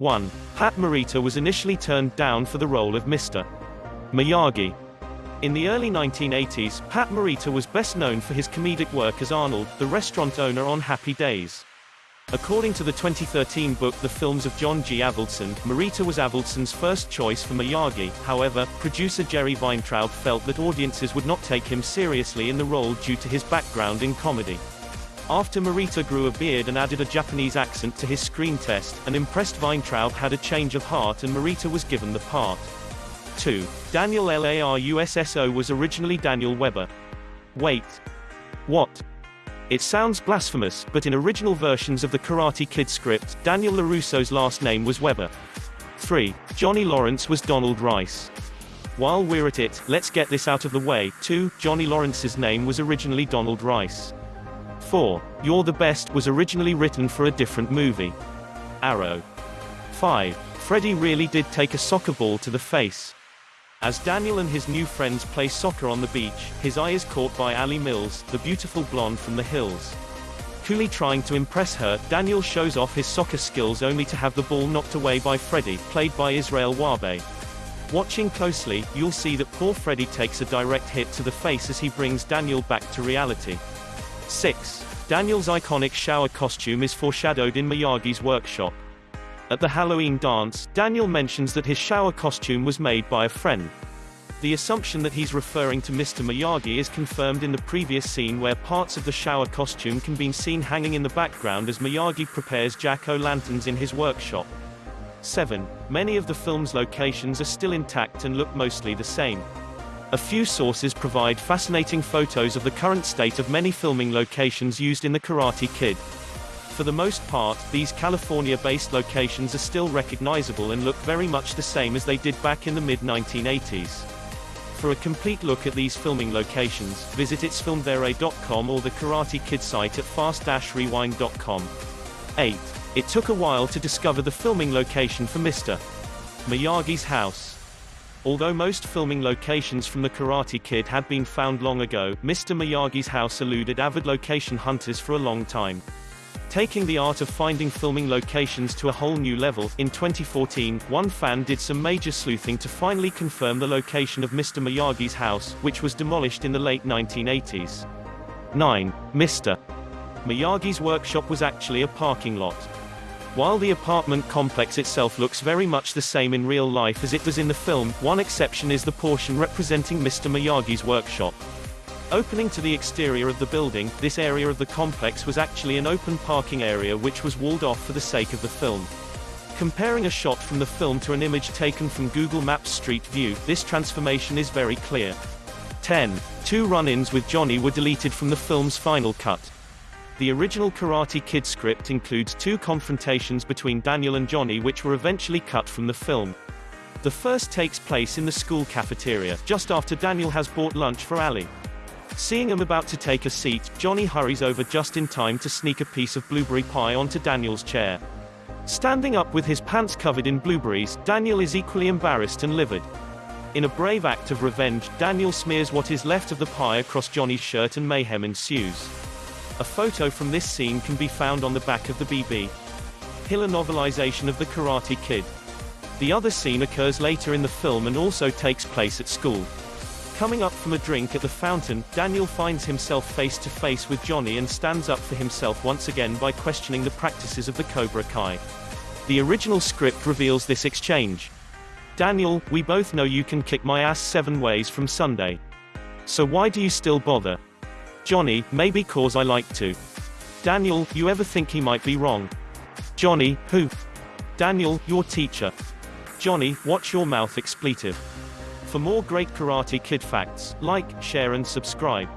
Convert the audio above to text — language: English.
1. Pat Morita was initially turned down for the role of Mr. Miyagi. In the early 1980s, Pat Morita was best known for his comedic work as Arnold, the restaurant owner on Happy Days. According to the 2013 book The Films of John G. Avildsen, Morita was Avildsen's first choice for Miyagi, however, producer Jerry Weintraub felt that audiences would not take him seriously in the role due to his background in comedy. After Morita grew a beard and added a Japanese accent to his screen test, an impressed Weintraub had a change of heart and Morita was given the part. 2. Daniel LARUSSO was originally Daniel Weber. Wait. What? It sounds blasphemous, but in original versions of the Karate Kid script, Daniel LaRusso's last name was Weber. 3. Johnny Lawrence was Donald Rice. While we're at it, let's get this out of the way. 2. Johnny Lawrence's name was originally Donald Rice. 4. You're the Best was originally written for a different movie. Arrow. 5. Freddy really did take a soccer ball to the face. As Daniel and his new friends play soccer on the beach, his eye is caught by Ali Mills, the beautiful blonde from the hills. Coolly trying to impress her, Daniel shows off his soccer skills only to have the ball knocked away by Freddy, played by Israel Juarbe. Watching closely, you'll see that poor Freddy takes a direct hit to the face as he brings Daniel back to reality. 6. Daniel's iconic shower costume is foreshadowed in Miyagi's workshop. At the Halloween dance, Daniel mentions that his shower costume was made by a friend. The assumption that he's referring to Mr. Miyagi is confirmed in the previous scene where parts of the shower costume can be seen hanging in the background as Miyagi prepares jack-o'-lanterns in his workshop. 7. Many of the film's locations are still intact and look mostly the same. A few sources provide fascinating photos of the current state of many filming locations used in The Karate Kid. For the most part, these California-based locations are still recognizable and look very much the same as they did back in the mid-1980s. For a complete look at these filming locations, visit itsfilmedthere.com or the Karate Kid site at fast-rewind.com. 8. It took a while to discover the filming location for Mr. Miyagi's house. Although most filming locations from The Karate Kid had been found long ago, Mr. Miyagi's house eluded avid location hunters for a long time. Taking the art of finding filming locations to a whole new level, in 2014, one fan did some major sleuthing to finally confirm the location of Mr. Miyagi's house, which was demolished in the late 1980s. 9. Mr. Miyagi's workshop was actually a parking lot. While the apartment complex itself looks very much the same in real life as it does in the film, one exception is the portion representing Mr. Miyagi's workshop. Opening to the exterior of the building, this area of the complex was actually an open parking area which was walled off for the sake of the film. Comparing a shot from the film to an image taken from Google Maps Street View, this transformation is very clear. 10. Two run-ins with Johnny were deleted from the film's final cut. The original Karate Kid script includes two confrontations between Daniel and Johnny which were eventually cut from the film. The first takes place in the school cafeteria, just after Daniel has bought lunch for Ali. Seeing him about to take a seat, Johnny hurries over just in time to sneak a piece of blueberry pie onto Daniel's chair. Standing up with his pants covered in blueberries, Daniel is equally embarrassed and livid. In a brave act of revenge, Daniel smears what is left of the pie across Johnny's shirt and mayhem ensues. A photo from this scene can be found on the back of the BB. Hiller novelization of The Karate Kid. The other scene occurs later in the film and also takes place at school. Coming up from a drink at the fountain, Daniel finds himself face to face with Johnny and stands up for himself once again by questioning the practices of the Cobra Kai. The original script reveals this exchange. Daniel, we both know you can kick my ass seven ways from Sunday. So why do you still bother? Johnny, maybe cause I like to. Daniel, you ever think he might be wrong? Johnny, who? Daniel, your teacher. Johnny, watch your mouth expletive. For more great Karate Kid facts, like, share and subscribe.